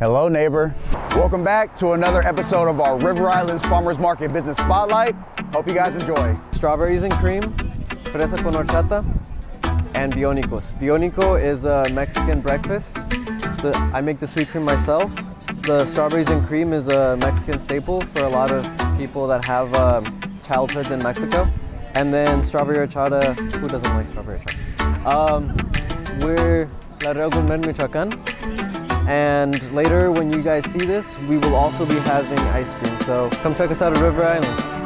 Hello, neighbor. Welcome back to another episode of our River Islands Farmers Market Business Spotlight. Hope you guys enjoy. Strawberries and cream, fresa con horchata, and bionicos. Bionico is a Mexican breakfast. The, I make the sweet cream myself. The strawberries and cream is a Mexican staple for a lot of people that have uh, childhoods in Mexico. And then strawberry horchata, who doesn't like strawberry horchata? Um, we're Laredo Gourmet, Michoacan. And later, when you guys see this, we will also be having ice cream. So come check us out at River Island.